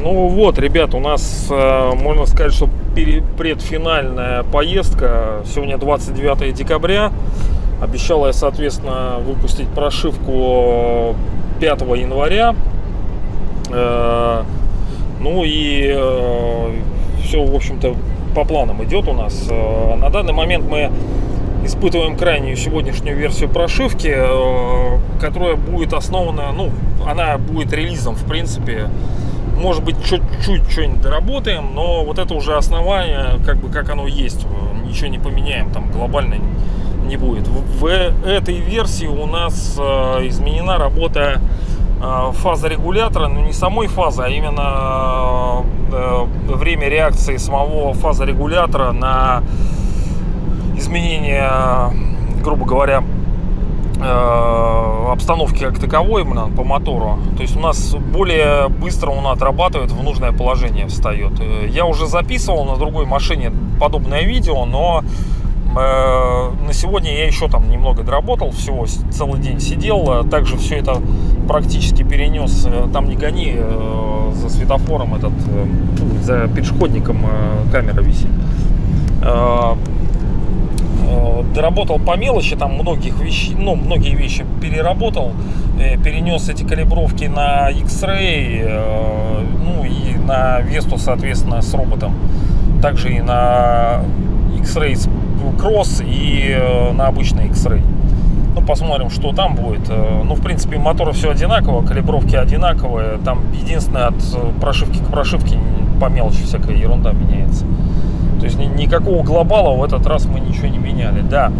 Ну вот, ребят, у нас, э, можно сказать, что предфинальная поездка. Сегодня 29 декабря. Обещал я, соответственно, выпустить прошивку 5 января. Э, Ну и все, в общем-то, по планам идет у нас. Э, На данный момент мы испытываем крайнюю сегодняшнюю версию прошивки, э, которая будет основана, ну, она будет релизом, в принципе. Может быть, чуть-чуть что-нибудь доработаем, но вот это уже основание, как бы как оно есть. Ничего не поменяем, там глобально не будет. В этой версии у нас э, изменена работа фаза регулятора, но не самой фазы, а именно э, время реакции самого фаза регулятора на изменение, грубо говоря, э, обстановки как таковой именно по мотору. То есть у нас более быстро он отрабатывает, в нужное положение встает. Э, Я уже записывал на другой машине подобное видео, но э, на сегодня я еще там немного доработал, всего целый день сидел, э, также все это практически перенес, э, там не гони, э, за светофором этот, э, фу, за пешеходником э, камера висит. Э, Э, доработал по мелочи, там многих вещей, ну, многие вещи переработал, э, перенес эти калибровки на X-Ray, э, ну и на Весту, соответственно, с роботом. Также и на X-Ray Cross и э, на обычный X-Ray. Ну, посмотрим, что там будет. Э, Ну, в принципе, моторы все одинаково, калибровки одинаковые. Там единственное от э, прошивки к прошивке по мелочи всякая ерунда меняется. То есть ни- никакого глобала в этот раз мы ничего не меняли. Да,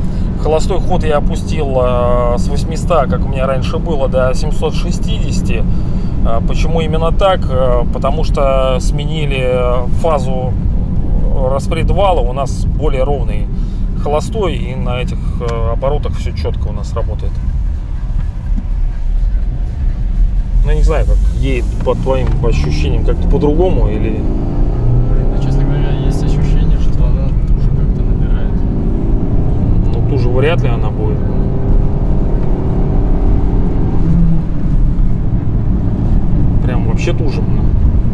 холостой ход я опустил с 800, как у меня раньше было, до 760. Э, Почему именно так? Потому что сменили фазу распредвала, у нас более ровный холостой, и на этих э, оборотах все четко у нас работает. Ну, не знаю, как едет по твоим ощущениям, как-то по-другому или... Блин, ну, честно говоря, есть ощущение, что она уже как-то набирает. Ну, ту же вряд ли она будет. Прям вообще тужим.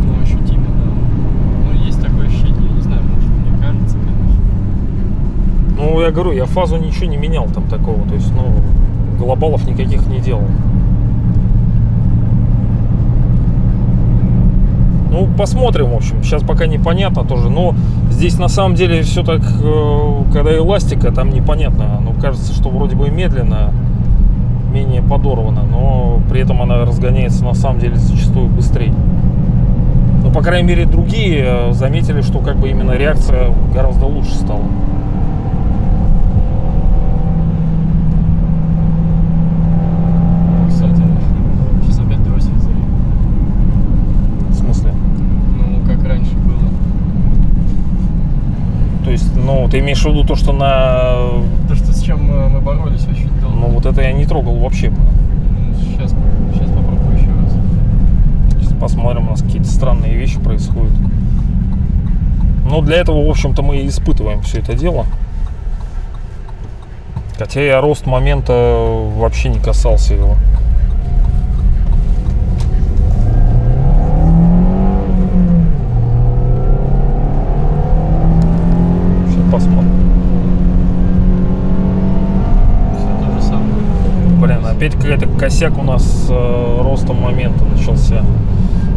Ну, ощутимо, да. Ну, есть такое ощущение, я не знаю, может, мне кажется, конечно. Ну, я говорю, я фазу ничего не менял там такого. То есть, ну, глобалов никаких не делал. Ну, посмотрим, в общем. Сейчас пока непонятно тоже. Но здесь на самом деле все так, э, когда эластика, там непонятно. Ну, кажется, что вроде бы медленно, менее подорвана, но при этом она разгоняется на самом деле зачастую быстрее. Ну, по крайней мере, другие э, заметили, что как бы именно реакция гораздо лучше стала. Кстати, сейчас опять дроссель завел. В смысле? Ну, как раньше было. То есть, ну, ты имеешь в виду то, что на... То, что с чем мы боролись очень долго. Ну, вот это я не трогал вообще. Сейчас, сейчас попробую еще раз. Сейчас посмотрим, у нас какие-то странные вещи происходят. Ну, для этого, в общем-то, мы и испытываем все это дело. Хотя я рост момента вообще не касался его. Сейчас посмотрим. Все то же самое. Блин, опять какая-то косяк у нас с э, ростом момента начался.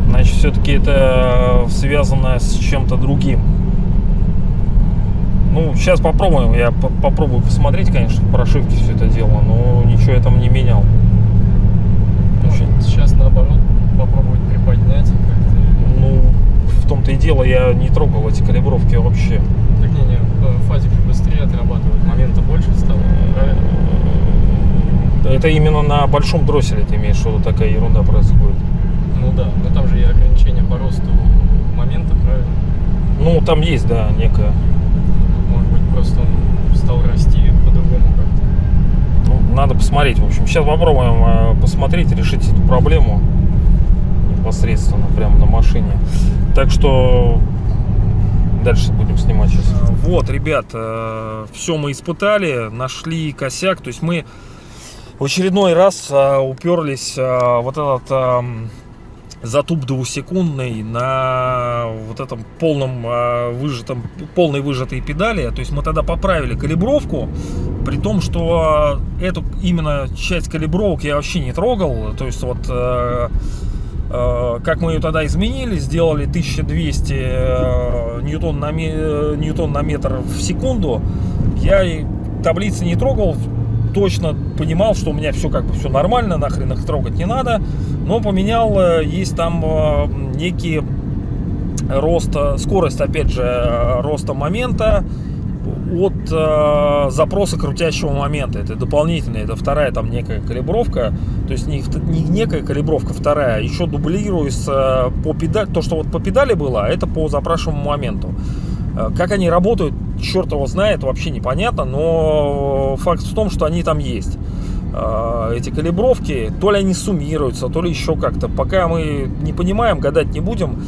Значит, все-таки это э, связано с чем-то другим. Ну, сейчас попробуем. Я по- попробую посмотреть, конечно, в прошивке все это дело, но ничего я там не менял. Может, сейчас наоборот попробовать приподнять как-то. Ну, в том-то и дело, я не трогал эти калибровки вообще. Так не, не, э, фазик же быстрее отрабатывает, момента больше? Это именно на большом дросселе ты имеешь, что такая ерунда происходит. Ну да, но там же и ограничение по росту момента, правильно? Ну, там есть, да, некая. Может быть, просто он стал расти по-другому как-то. Ну, надо посмотреть. В общем, сейчас попробуем э, посмотреть, решить эту проблему непосредственно прямо на машине. Так что дальше будем снимать сейчас. Вот, ребят, все мы испытали, нашли косяк. То есть мы очередной раз а, уперлись а, вот этот а, затуп двухсекундный на вот этом полном а, выжатом, полной выжатой педали. То есть мы тогда поправили калибровку, при том, что эту именно часть калибровок я вообще не трогал. То есть вот а, как мы ее тогда изменили, сделали 1200 а, ньютон на, ньютон на метр в секунду. Я таблицы не трогал, точно понимал, что у меня все как бы все нормально, нахрен их трогать не надо. Но поменял, э, есть там э, некий рост, скорость, опять же, э, роста момента от э, запроса крутящего момента. Это дополнительная, это вторая там некая калибровка. То есть не некая калибровка, вторая. А Еще дублируется по педали. То, что вот по педали было, а это по запрашиваемому моменту. Как они работают, черт его знает, вообще непонятно, но факт в том, что они там есть. А, эти калибровки, то ли они суммируются, то ли еще как-то. Пока мы не понимаем, гадать не будем.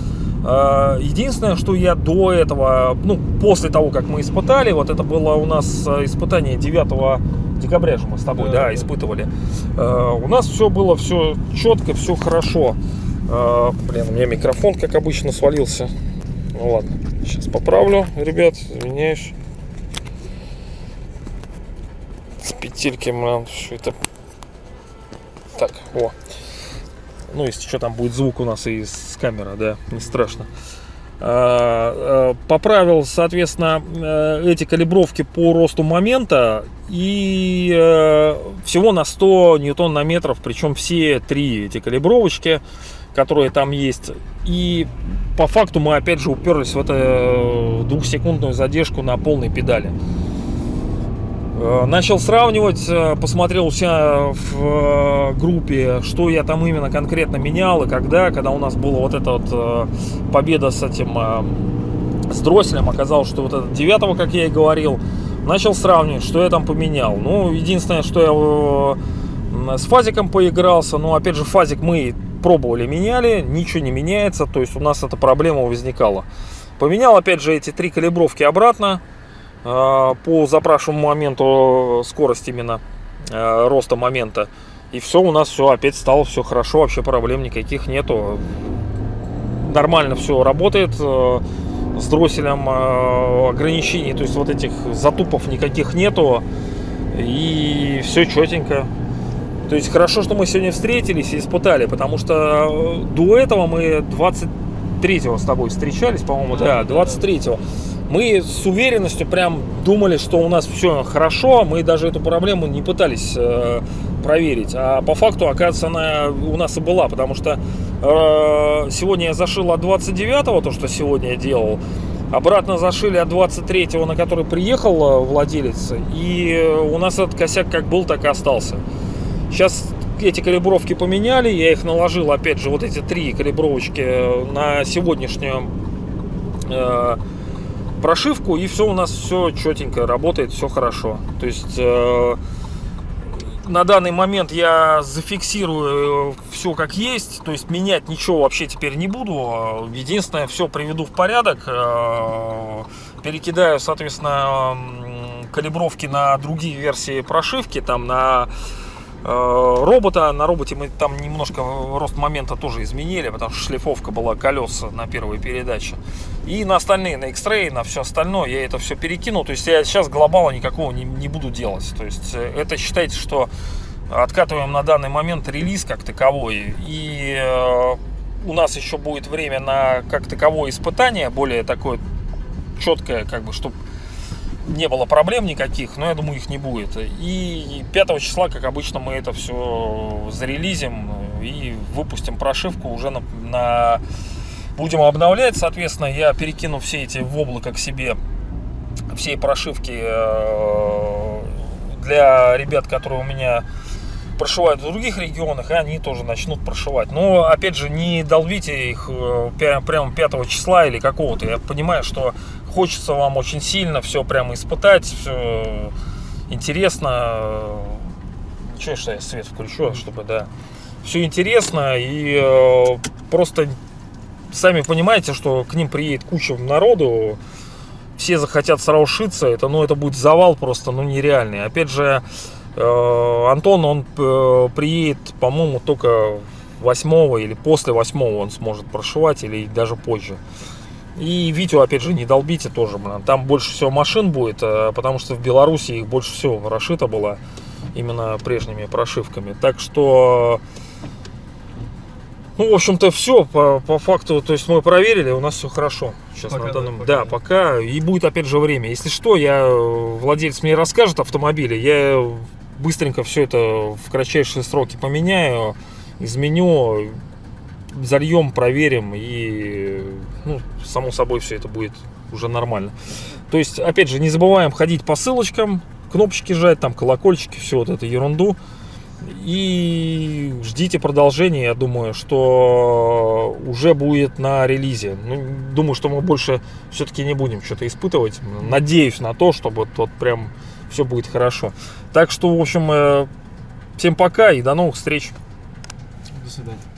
А, единственное, что я до этого, ну, после того, как мы испытали, вот это было у нас испытание 9 декабря же мы с тобой, да, да испытывали. А, у нас все было все четко, все хорошо. Блин, у меня микрофон, как обычно, свалился. Ну ладно, сейчас поправлю, ребят, извиняюсь. С петельки, блин, все это... Так, о. Ну, если что, там будет звук у нас и с камеры, да, не страшно. А, а, поправил, соответственно, э, эти калибровки по росту момента и э, всего на 100 ньютон на метров, причем все три эти калибровочки которые там есть. И по факту мы опять же уперлись в эту э, двухсекундную задержку на полной педали. Э, начал сравнивать, э, посмотрел у себя в группе, что я там именно конкретно менял и когда, когда у нас была вот эта вот победа с этим, с дросселем, оказалось, что вот этот девятого, как я и говорил, начал сравнивать, что я там поменял. Ну, единственное, что я с фазиком поигрался, но опять же фазик мы пробовали, меняли, ничего не меняется, то есть у нас эта проблема возникала. Поменял опять же эти три калибровки обратно э, по запрашиваемому моменту скорость именно э, роста момента. И все, у нас все опять стало все хорошо, вообще проблем никаких нету. Нормально все работает э, с дросселем ограничений, то есть вот этих затупов никаких нету. И все четенько. То есть хорошо, что мы сегодня встретились и испытали, потому что э, до этого мы 23-го с тобой встречались, по-моему, да, 23-го. Мы с уверенностью прям думали, что у нас все хорошо, мы даже эту проблему не пытались э, проверить. А по факту, оказывается, она у нас и была, потому что э, сегодня я зашил от 29-го, то, что сегодня я делал, Обратно зашили от 23-го, на который приехал э, владелец, и у нас этот косяк как был, так и остался. Сейчас эти калибровки поменяли, я их наложил, опять же, вот эти три калибровочки на сегодняшнюю э, прошивку, и все у нас все четенько работает, все хорошо. То есть э, на данный момент я зафиксирую все как есть, то есть менять ничего вообще теперь не буду. Единственное, все приведу в порядок, э, перекидаю, соответственно, калибровки на другие версии прошивки, там на Э, робота. На роботе мы там немножко рост момента тоже изменили, потому что шлифовка была колес на первой передаче. И на остальные, на X-Ray, на все остальное я это все перекинул. То есть я сейчас глобала никакого не, не буду делать. То есть э, это считайте, что откатываем на данный момент релиз как таковой. И э, у нас еще будет время на как таковое испытание, более такое четкое, как бы, чтобы не было проблем никаких, но я думаю, их не будет. И 5 числа, как обычно, мы это все зарелизим и выпустим прошивку уже на, на... Будем обновлять, соответственно, я перекину все эти в облако к себе, все прошивки э, для ребят, которые у меня прошивают в других регионах, и они тоже начнут прошивать. Но, опять же, не долбите их э, прямо 5 числа или какого-то. Я понимаю, что хочется вам очень сильно все прямо испытать, все интересно. Ничего, что я свет включу, чтобы, да, все интересно и э, просто сами понимаете, что к ним приедет куча народу, все захотят сразу шиться, это, ну, это будет завал просто, ну, нереальный. Опять же, э, Антон, он э, приедет, по-моему, только 8 или после 8 он сможет прошивать, или даже позже. И Витю, опять же, не долбите тоже, блин. Там больше всего машин будет, э, потому что в Беларуси их больше всего расшито было именно прежними прошивками. Так что, ну, в общем-то, все по, по факту. То есть мы проверили, у нас все хорошо. Сейчас Пока, на да, данном, да, да. пока. И будет опять же время. Если что, я владелец мне расскажет автомобиля, я быстренько все это в кратчайшие сроки поменяю, изменю, зальем, проверим и, ну, само собой, все это будет уже нормально. То есть, опять же, не забываем ходить по ссылочкам, кнопочки жать, там колокольчики, все вот эту ерунду. И ждите продолжения, я думаю, что уже будет на релизе. Ну, думаю, что мы больше все-таки не будем что-то испытывать. Надеюсь на то, что вот, вот прям все будет хорошо. Так что, в общем, э, всем пока и до новых встреч. До свидания.